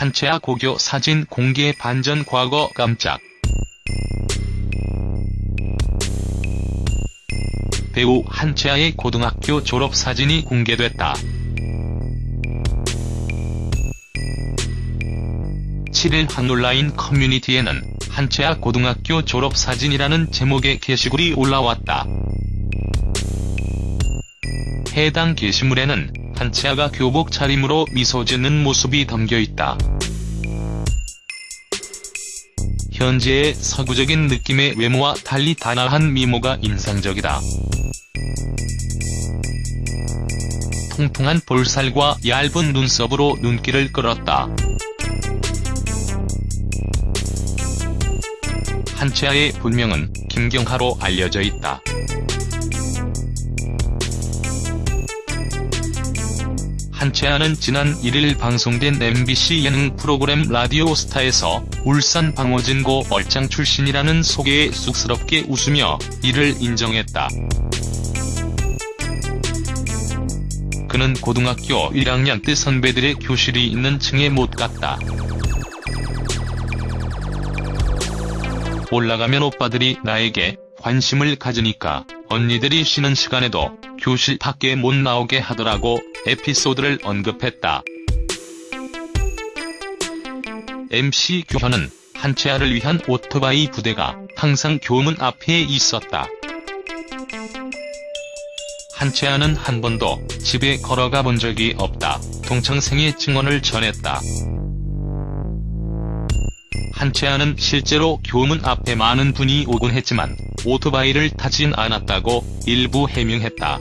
한채아 고교 사진 공개 반전 과거 깜짝. 배우 한채아의 고등학교 졸업 사진이 공개됐다. 7일 한 온라인 커뮤니티에는 한채아 고등학교 졸업 사진이라는 제목의 게시글이 올라왔다. 해당 게시물에는 한채아가 교복 차림으로 미소 짓는 모습이 담겨있다. 현재의 서구적인 느낌의 외모와 달리 단아한 미모가 인상적이다. 통통한 볼살과 얇은 눈썹으로 눈길을 끌었다. 한채아의 본명은 김경하로 알려져 있다. 한채아는 지난 1일 방송된 MBC 예능 프로그램 라디오스타에서 울산 방어진고 얼짱 출신이라는 소개에 쑥스럽게 웃으며 이를 인정했다. 그는 고등학교 1학년 때 선배들의 교실이 있는 층에 못 갔다. 올라가면 오빠들이 나에게 관심을 가지니까 언니들이 쉬는 시간에도 교실 밖에 못 나오게 하더라고 에피소드를 언급했다. MC 교현은 한채아를 위한 오토바이 부대가 항상 교문 앞에 있었다. 한채아는 한 번도 집에 걸어가 본 적이 없다. 동창생의 증언을 전했다. 한채아는 실제로 교문 앞에 많은 분이 오곤 했지만 오토바이를 타진 않았다고 일부 해명했다.